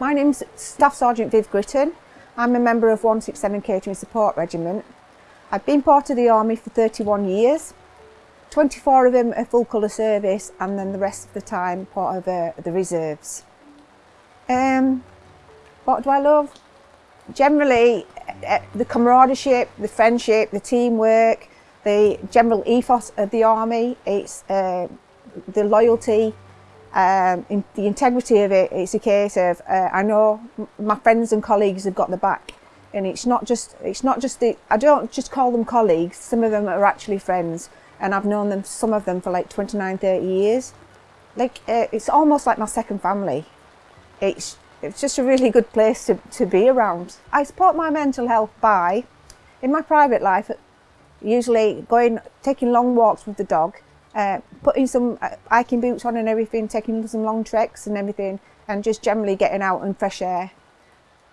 My name's Staff Sergeant Viv Gritton. I'm a member of 167 Catering Support Regiment. I've been part of the Army for 31 years. 24 of them are full colour service and then the rest of the time part of uh, the reserves. Um, what do I love? Generally, uh, uh the camaraderie, the friendship, the teamwork, the general ethos of the Army, it's uh, the loyalty, um, in, the integrity of it, it's a case of uh, I know my friends and colleagues have got the back, and it's not just it's not just the I don't just call them colleagues. Some of them are actually friends, and I've known them some of them for like 29, 30 years. Like uh, it's almost like my second family. It's it's just a really good place to, to be around. I support my mental health by, in my private life, usually going taking long walks with the dog uh, putting some uh, hiking boots on and everything, taking some long treks and everything, and just generally getting out and fresh air.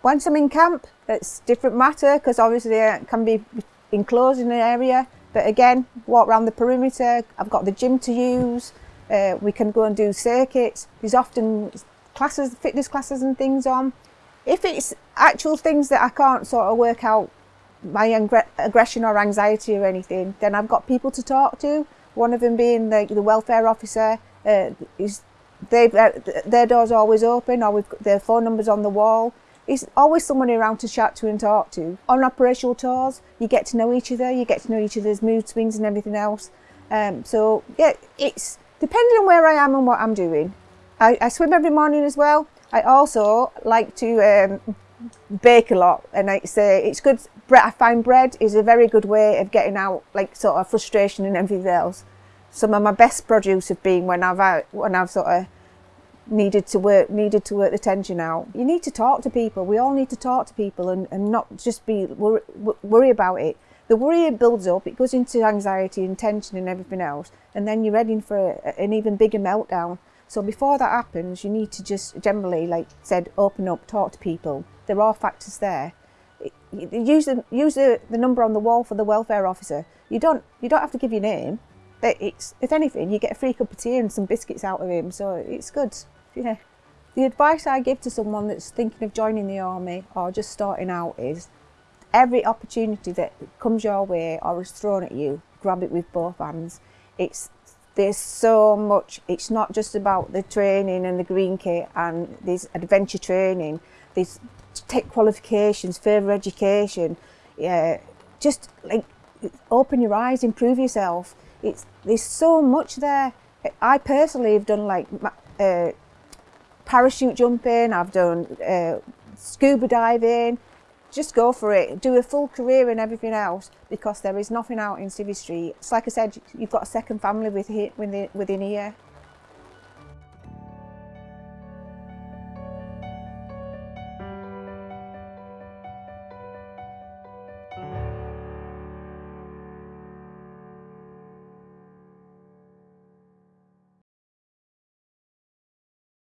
Once I'm in camp, it's different matter because obviously it can be enclosed in an area, but again, walk around the perimeter. I've got the gym to use. Uh, we can go and do circuits. There's often classes, fitness classes and things on. If it's actual things that I can't sort of work out my aggression or anxiety or anything, then I've got people to talk to one of them being the, the welfare officer. Uh, is they uh, their door's always open, or we've got their phone numbers on the wall. There's always someone around to chat to and talk to. On operational tours, you get to know each other, you get to know each other's mood swings and everything else. Um, so yeah, it's depending on where I am and what I'm doing. I, I swim every morning as well. I also like to um, bake a lot, and it's say it's good bread I find bread is a very good way of getting out like sort of frustration and everything else. Some of my best produce have been when I've out, when I've sort of needed to work needed to work the tension out. You need to talk to people. We all need to talk to people and, and not just be worry, worry about it. The worry builds up, it goes into anxiety and tension and everything else, and then you're heading for a, an even bigger meltdown. So before that happens, you need to just generally, like said, open up, talk to people. There are factors there use the use the, the number on the wall for the welfare officer. You don't you don't have to give your name. It's if anything, you get a free cup of tea and some biscuits out of him, so it's good. Yeah. The advice I give to someone that's thinking of joining the army or just starting out is every opportunity that comes your way or is thrown at you, grab it with both hands. It's there's so much. It's not just about the training and the green kit and this adventure training. There's tech qualifications, further education. Yeah, just like open your eyes, improve yourself. It's there's so much there. I personally have done like uh, parachute jumping. I've done uh, scuba diving. Just go for it. Do a full career in everything else because there is nothing out in Civvy Street. It's like I said, you've got a second family within within here.